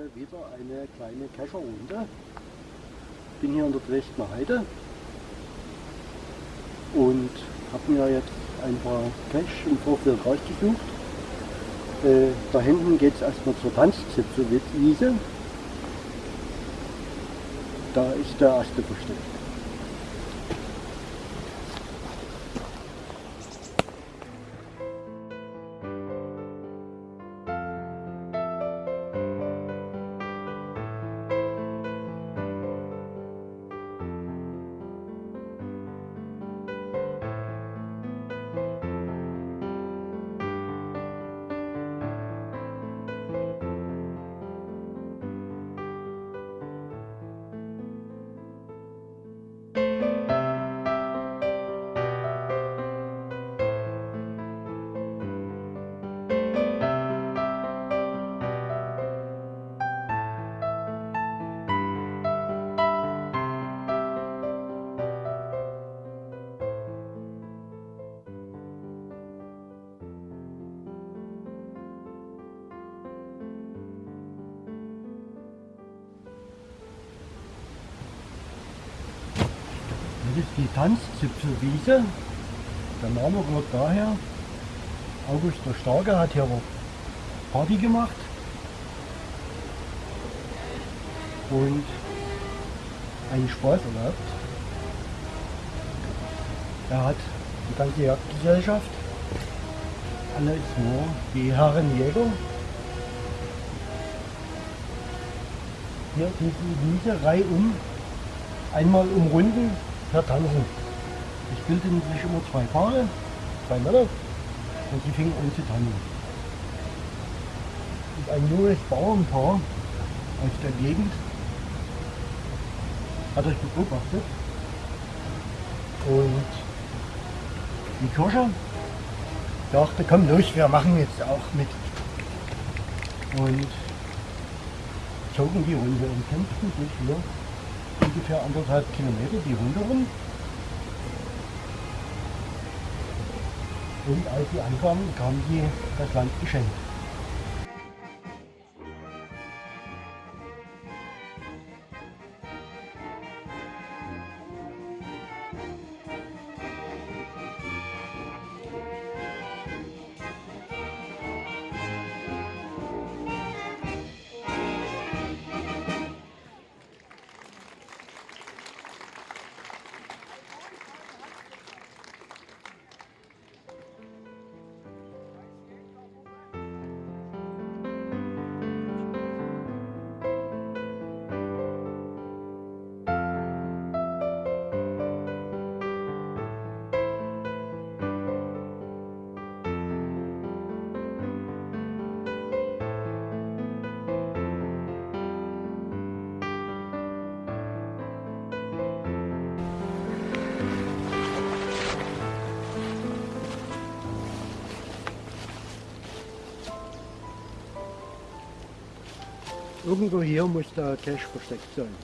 mal wieder eine kleine Kescherrunde. Ich bin hier in der Dresdner Heide und habe mir jetzt ein paar Cash im Vorfeld rausgesucht. Äh, da hinten geht es erstmal zur Tanzzipfelwiese. Da ist der erste versteckt. Die Tanzzipfelwiese. Der Name rührt daher. August der Starke hat hier Party gemacht. Und einen Spaß erlaubt. Er hat die ganze Jagdgesellschaft. Alle ist nur die Herren Jäger. Hier diese Wiese reihum einmal umrunden per Tanzen. Es bildeten sich immer zwei Paare, zwei Männer, und sie fingen an zu tanzen. Und ein junges Bauernpaar aus der Gegend hat euch beobachtet und die Kirche dachte, komm los, wir machen jetzt auch mit. Und zogen die Runde und kämpften sich hier ungefähr anderthalb Kilometer die Runde rum. Und als sie ankamen, kamen sie das Land geschenkt. Irgendwo hier muss der Cache versteckt sein.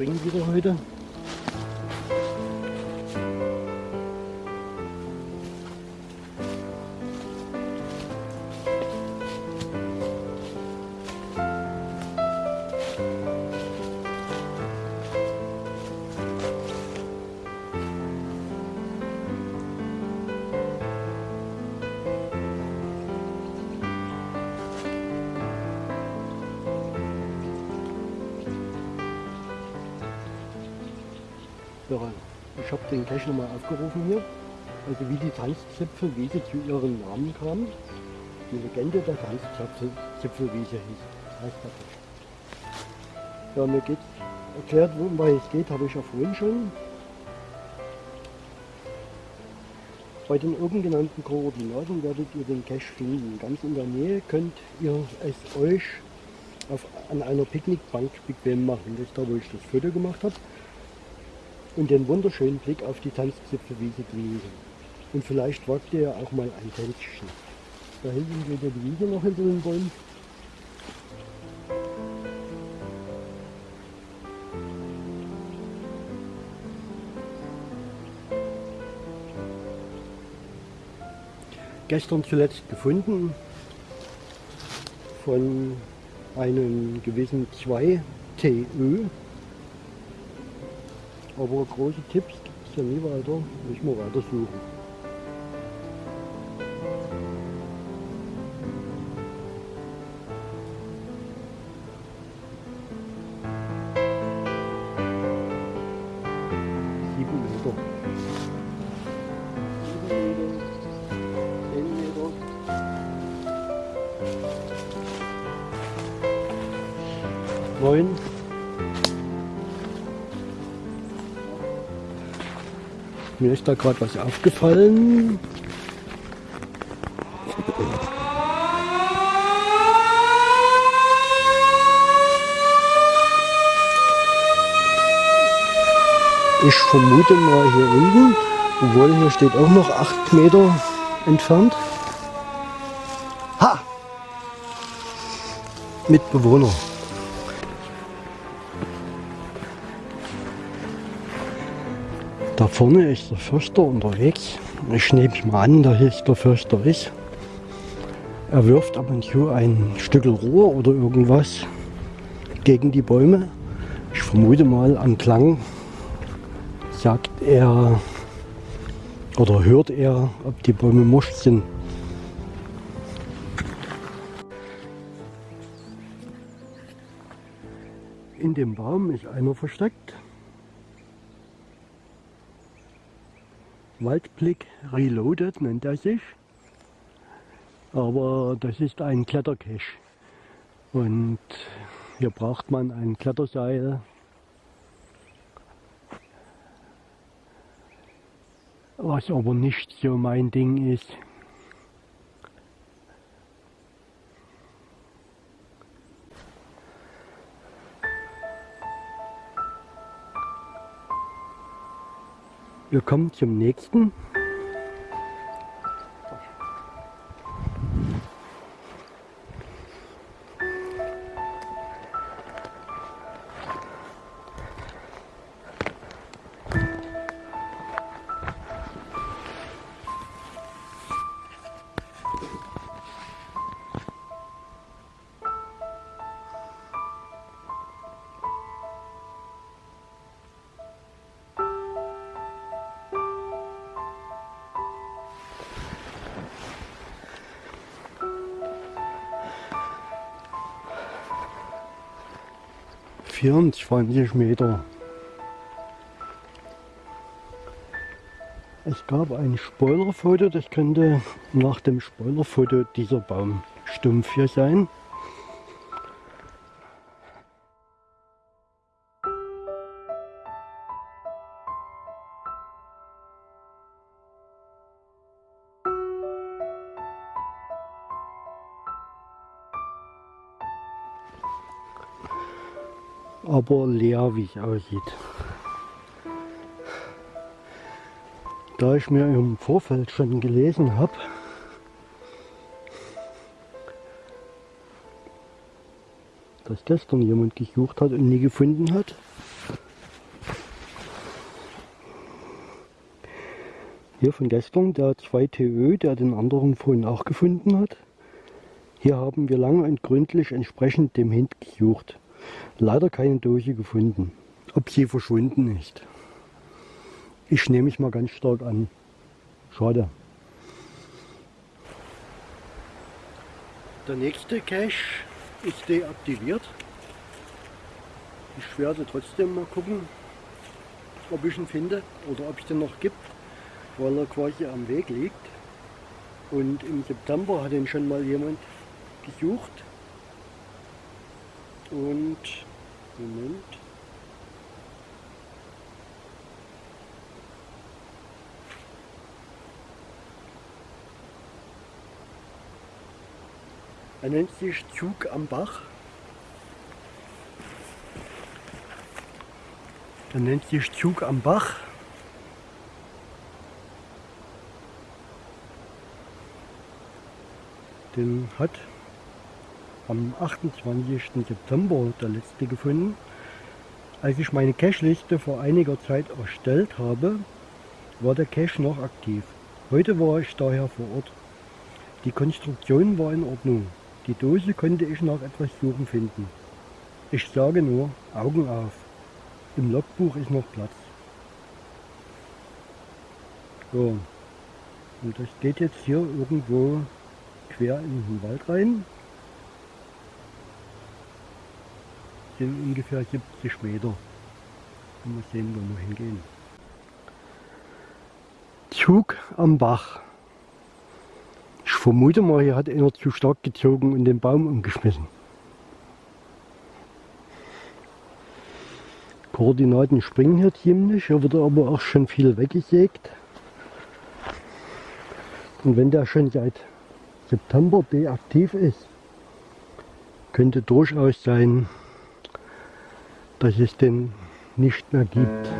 Springen wieder heute. Ich habe den Cache nochmal aufgerufen hier. Also wie die Tanzzipfelwiese zu ihrem Namen kam. Die Legende der Tanzzipfelwiese hieß, heißt der Cache. Ja, mir geht erklärt, worum es geht, habe ich ja vorhin schon. Bei den oben genannten Koordinaten werdet ihr den Cache finden. Ganz in der Nähe könnt ihr es euch auf, an einer Picknickbank bequem machen. Das ist da, wo ich das Foto gemacht habe. Und den wunderschönen Blick auf die Tanzzipfelwiese genießen. Und vielleicht wagt ihr ja auch mal ein Tänzchen. Da hinten geht ja die Wiese noch hinter den Bäumen. Gestern zuletzt gefunden von einem gewissen 2TÖ. Aber große Tipps gibt es ja nie weiter. Müssen wir weiter Ist da gerade was aufgefallen. Ich vermute mal hier unten, obwohl hier steht auch noch 8 Meter entfernt. Ha! Mitbewohner. Da vorne ist der Förster unterwegs. Ich nehme mal an, da ist der Förster ist. Er wirft ab und zu ein Stück Rohr oder irgendwas gegen die Bäume. Ich vermute mal am Klang sagt er oder hört er, ob die Bäume morsch sind. In dem Baum ist einer versteckt. Waldblick Reloaded nennt er sich. Aber das ist ein Klettercache. Und hier braucht man ein Kletterseil. Was aber nicht so mein Ding ist. Wir kommen zum nächsten. Vierundzwanzig Meter. Es gab ein Spoilerfoto, das könnte nach dem Spoilerfoto dieser Baumstumpf hier sein. Aber leer wie es aussieht. Da ich mir im Vorfeld schon gelesen habe, dass gestern jemand gesucht hat und nie gefunden hat, hier von gestern, der 2TÖ, der den anderen vorhin auch gefunden hat. Hier haben wir lange und gründlich entsprechend dem Hint gesucht. Leider keine Dose gefunden. Ob sie verschwunden ist. Ich nehme mich mal ganz stark an. Schade. Der nächste Cache ist deaktiviert. Ich werde trotzdem mal gucken, ob ich ihn finde oder ob es den noch gibt, weil er quasi am Weg liegt. Und im September hat ihn schon mal jemand gesucht und Moment. Er nennt sich Zug am Bach. Er nennt sich Zug am Bach. Den hat am 28. September der letzte gefunden. Als ich meine Cache-Liste vor einiger Zeit erstellt habe, war der Cache noch aktiv. Heute war ich daher vor Ort. Die Konstruktion war in Ordnung. Die Dose konnte ich nach etwas Suchen finden. Ich sage nur, Augen auf. Im Logbuch ist noch Platz. So. Und das geht jetzt hier irgendwo quer in den Wald rein. Sind ungefähr 70 Meter. Mal sehen, wo wir hingehen. Zug am Bach. Ich vermute mal, hier hat einer zu stark gezogen und den Baum umgeschmissen. Koordinaten springen hier ziemlich, hier wird aber auch schon viel weggesägt. Und wenn der schon seit September deaktiv ist, könnte durchaus sein, dass es den nicht mehr gibt.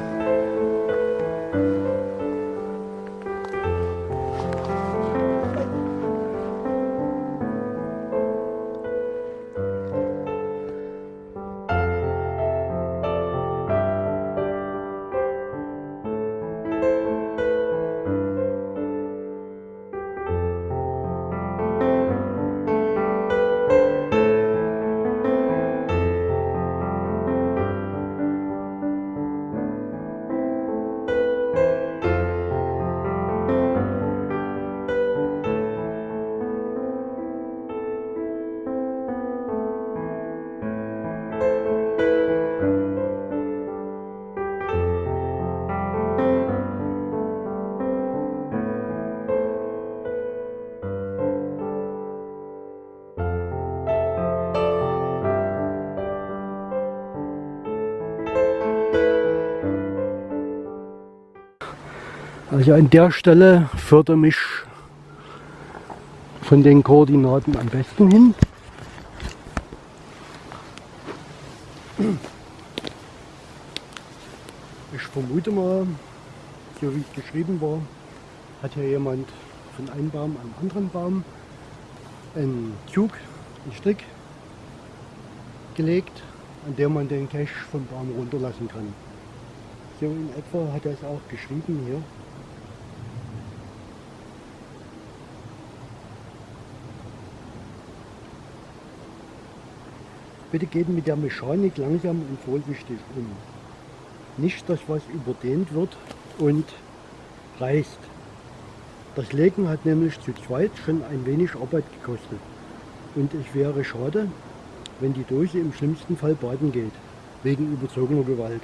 Also an der Stelle führt er mich von den Koordinaten am besten hin. Ich vermute mal, so wie es geschrieben war, hat hier jemand von einem Baum an einen anderen Baum einen Zug, einen Strick gelegt, an dem man den Cache vom Baum runterlassen kann. So in etwa hat er es auch geschrieben hier. Bitte geht mit der Mechanik langsam und vorsichtig um. Nicht, dass was überdehnt wird und reißt. Das Legen hat nämlich zu zweit schon ein wenig Arbeit gekostet. Und es wäre schade, wenn die Dose im schlimmsten Fall baden geht, wegen überzogener Gewalt.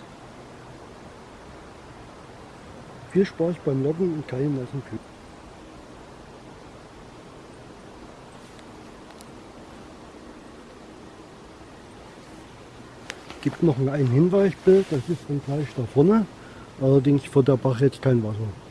Viel Spaß beim Locken und Keilen lassen Küken. Gibt noch ein Hinweisbild, das ist dann gleich da vorne. Allerdings vor der Bach jetzt kein Wasser.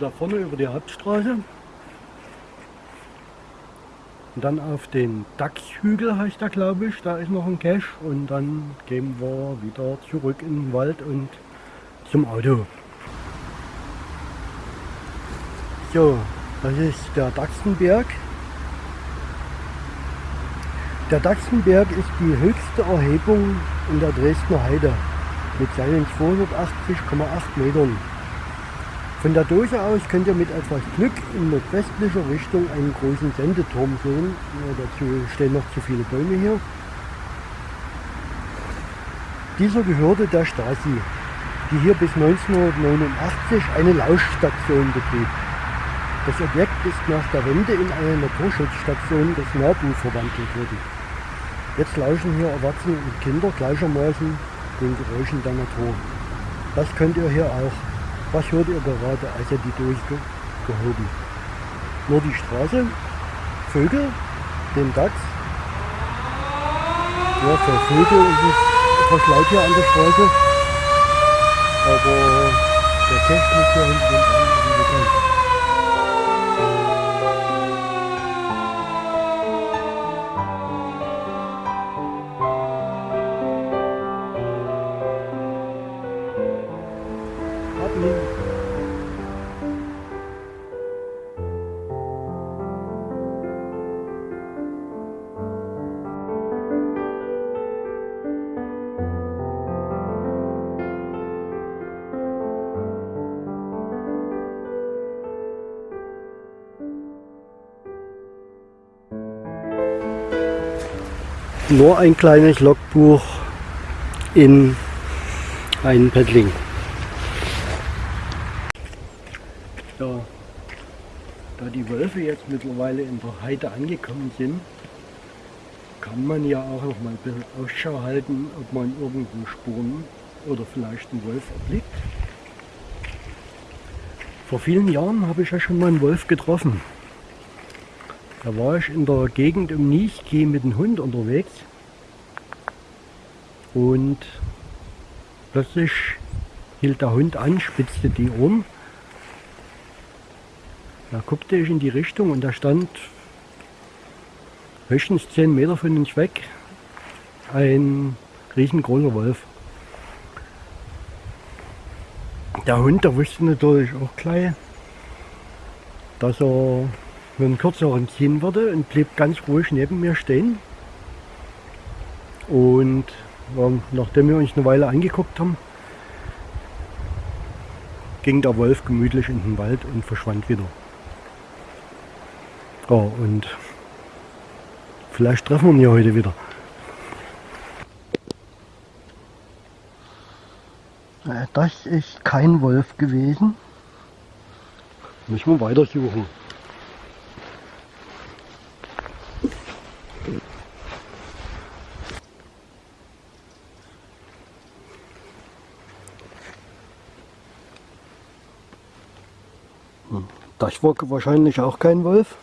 Da vorne über die Hauptstraße. Und dann auf den Dachshügel heißt der glaube ich, da ist noch ein Cache und dann gehen wir wieder zurück in den Wald und zum Auto. So, das ist der Dachsenberg. Der Dachsenberg ist die höchste Erhebung in der Dresdner Heide mit seinen 280,8 Metern. Von der Dose aus könnt ihr mit etwas Glück in nordwestlicher Richtung einen großen Sendeturm sehen. Ja, dazu stehen noch zu viele Bäume hier. Dieser gehörte der Stasi, die hier bis 1989 eine Lauschstation betrieb. Das Objekt ist nach der Wende in eine Naturschutzstation des NABU verwandelt worden. Jetzt lauschen hier Erwachsene und Kinder gleichermaßen den Geräuschen der Natur. Das könnt ihr hier auch. Was hört ihr gerade, als ihr die durchgehoben? Nur die Straße, Vögel, den Dachs. Ja, für Vögel ist es etwas laut hier an der Straße. Aber der Technik hier hinten den anderen nur ein kleines Logbuch in ein Paddling. Ja, da die Wölfe jetzt mittlerweile in der Heide angekommen sind, kann man ja auch noch mal ein bisschen Ausschau halten, ob man irgendwo Spuren oder vielleicht einen Wolf erblickt. Vor vielen Jahren habe ich ja schon mal einen Wolf getroffen. Da war ich in der Gegend um Niechke mit dem Hund unterwegs und plötzlich hielt der Hund an, spitzte die Ohren. Da guckte ich in die Richtung und da stand höchstens 10 Meter von uns weg ein riesengroßer Wolf. Der Hund, der wusste natürlich auch gleich, dass er mit einem kürzeren ziehen würde und blieb ganz ruhig neben mir stehen. Und ähm, nachdem wir uns eine Weile angeguckt haben, ging der Wolf gemütlich in den Wald und verschwand wieder. Oh, und vielleicht treffen wir ihn ja heute wieder. Äh, das ist kein Wolf gewesen. Müssen wir weitersuchen. War wahrscheinlich auch kein Wolf.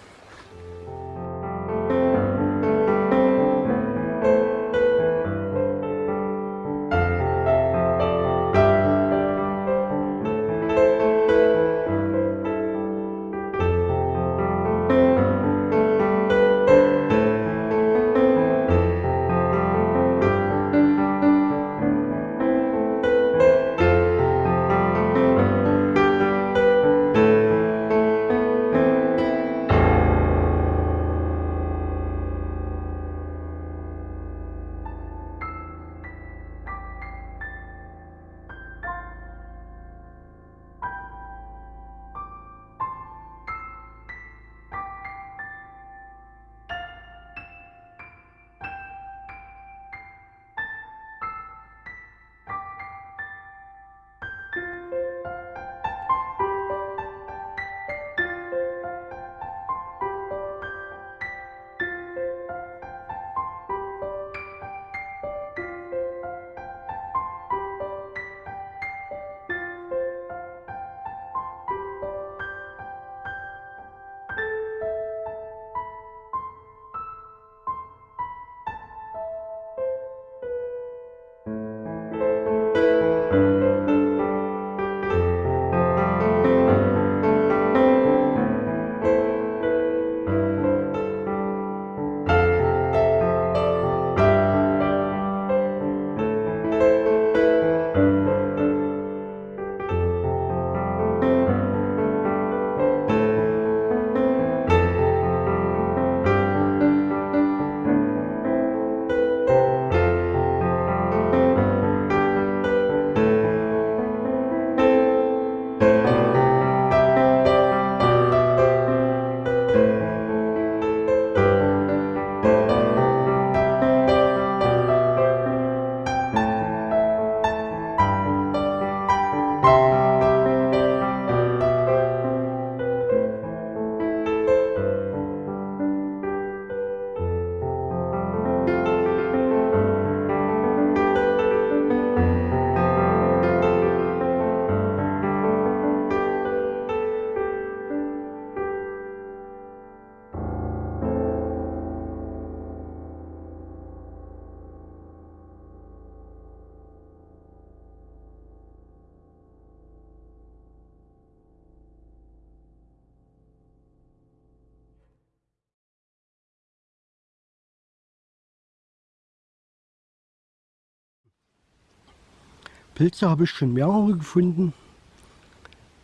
Pilze habe ich schon mehrere gefunden.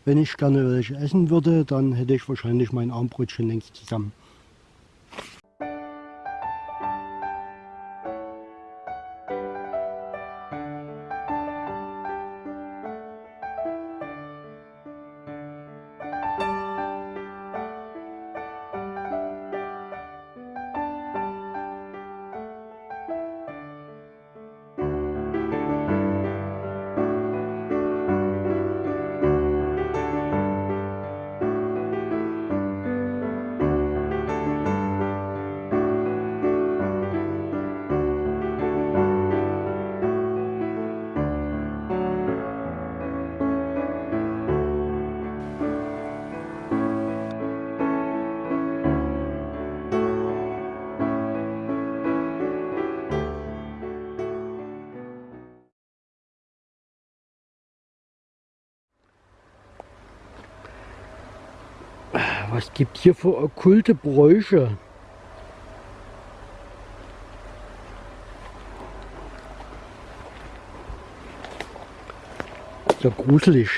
Wenn ich gerne welche essen würde, dann hätte ich wahrscheinlich mein Armbrot schon längst zusammen. Was gibt hier für okkulte Bräuche? So gruselig.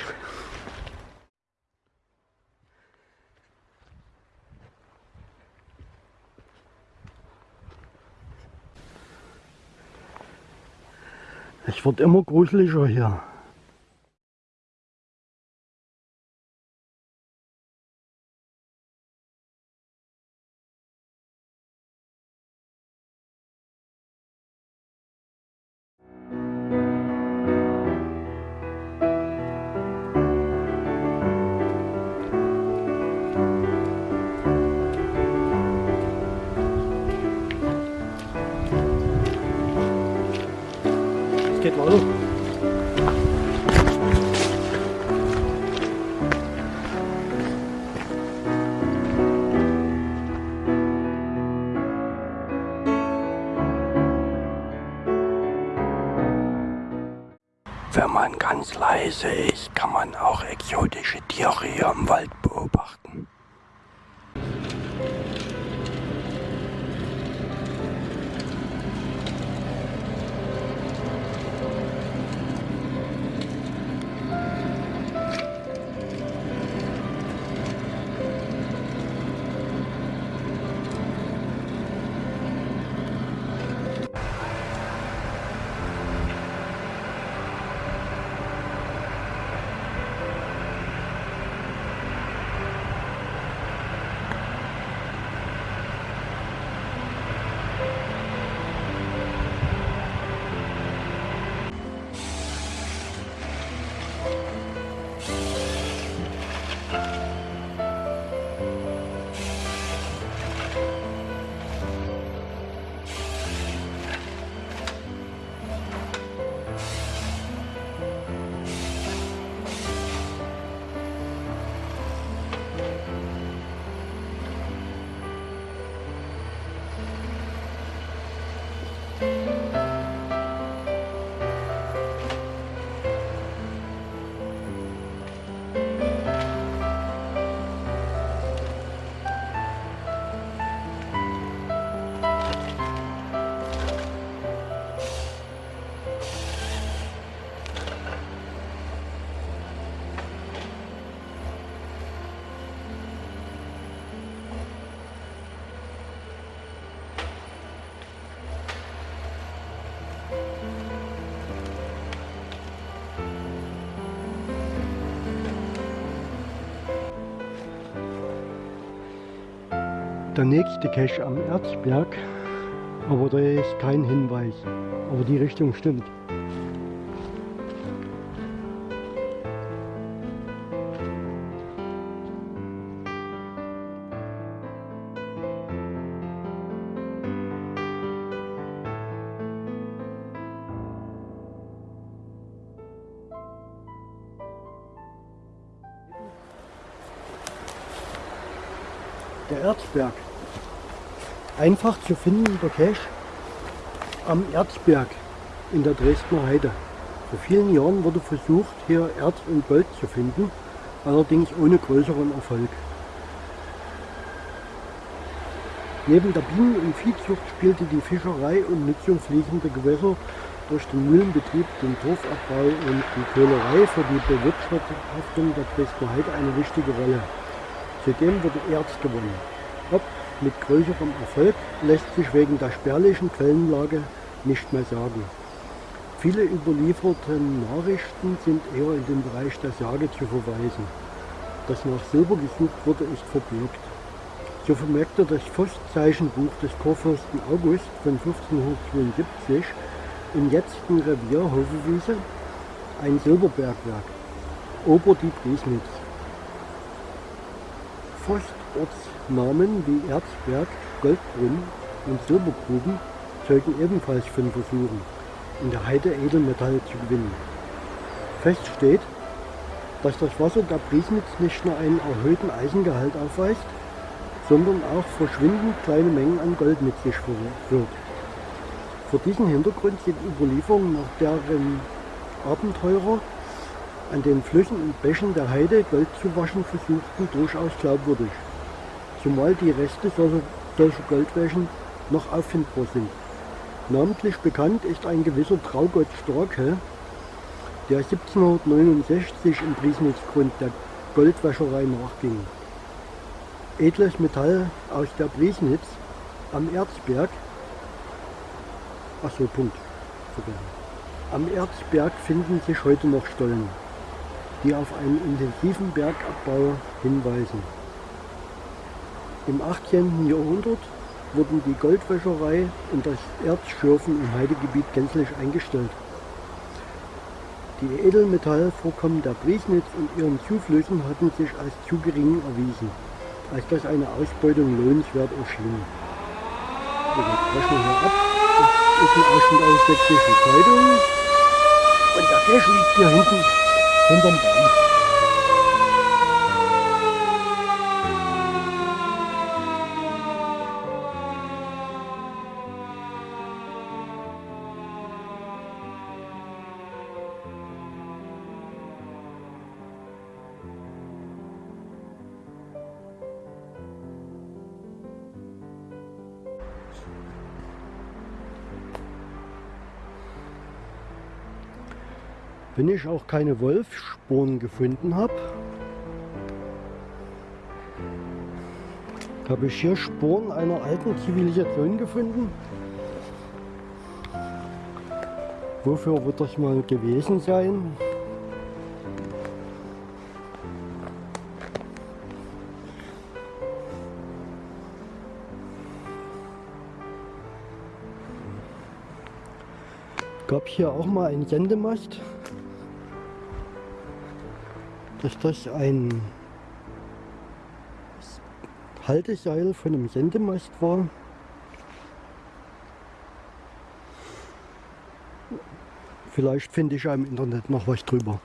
Es wird immer gruseliger hier. Geht weiter. Wenn man ganz leise ist, kann man auch exotische Tiere hier im Wald Der nächste Cache am Erzberg, aber da ist kein Hinweis. Aber die Richtung stimmt. Der Erzberg einfach zu finden, der Cache am Erzberg in der Dresdner Heide. Vor vielen Jahren wurde versucht, hier Erz und Gold zu finden, allerdings ohne größeren Erfolg. Neben der Bienen- und Viehzucht spielte die Fischerei und Nutzung fließender Gewässer durch den Mühlenbetrieb, den Torfabbau und die Kohlerei für die Bewirtschaftung der Dresdner Heide eine wichtige Rolle. Zudem wurde Erz gewonnen. Ob mit größerem Erfolg lässt sich wegen der spärlichen Quellenlage nicht mehr sagen. Viele überlieferte Nachrichten sind eher in den Bereich der Sage zu verweisen. Das nach Silber gesucht wurde, ist verbürgt. So vermerkte das Forstzeichenbuch des Kurfürsten August von 1572 im jetzten Revier Hovewiese ein Silberbergwerk, Ober die Priesnitz. Forstortsnamen wie Erzberg, Goldbrunn und Silbergruben zeugen ebenfalls von Versuchen, in der Heide Edelmetalle zu gewinnen. Fest steht, dass das Wasser der Priesnitz nicht nur einen erhöhten Eisengehalt aufweist, sondern auch verschwindend kleine Mengen an Gold mit sich führt. Vor diesem Hintergrund sind Überlieferungen nach deren Abenteurer an den Flüssen und Bächen der Heide Gold zu waschen versuchten durchaus glaubwürdig, zumal die Reste solcher, solcher Goldwäschen noch auffindbar sind. Namentlich bekannt ist ein gewisser Traugott Starke, der 1769 im Priesnitzgrund der Goldwäscherei nachging. Edles Metall aus der Priesnitz am Erzberg, achso, Punkt, am Erzberg finden sich heute noch Stollen, die auf einen intensiven Bergabbau hinweisen. Im 18. Jahrhundert wurden die Goldwäscherei und das Erzschürfen im Heidegebiet gänzlich eingestellt. Die Edelmetallvorkommen der Priesnitz und ihren Zuflüssen hatten sich als zu gering erwiesen, als dass eine Ausbeutung lohnenswert erschien. Wir brechen hier ab. Das ist ein Ausschnitt aus Sächsischen Zeitung. Und der Cash liegt hier hinten hinterm Baum. Ich auch keine Wolfsspuren gefunden habe, habe ich hier Spuren einer alten Zivilisation gefunden. Wofür wird das mal gewesen sein? Gab hier auch mal einen Sendemast dass das ein Halteseil von einem Sendemast war. Vielleicht finde ich ja im Internet noch was drüber.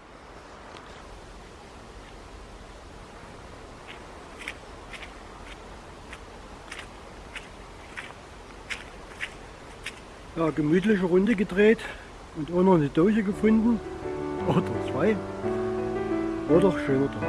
Ja, gemütliche Runde gedreht und auch noch eine Dose gefunden. Oder zwei. War doch schöner Tag.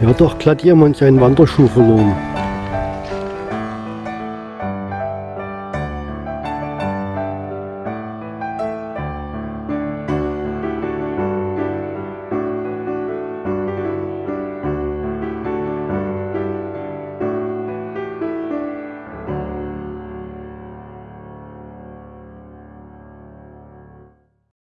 Ja, doch glatt jemand seinen Wanderschuh verloren.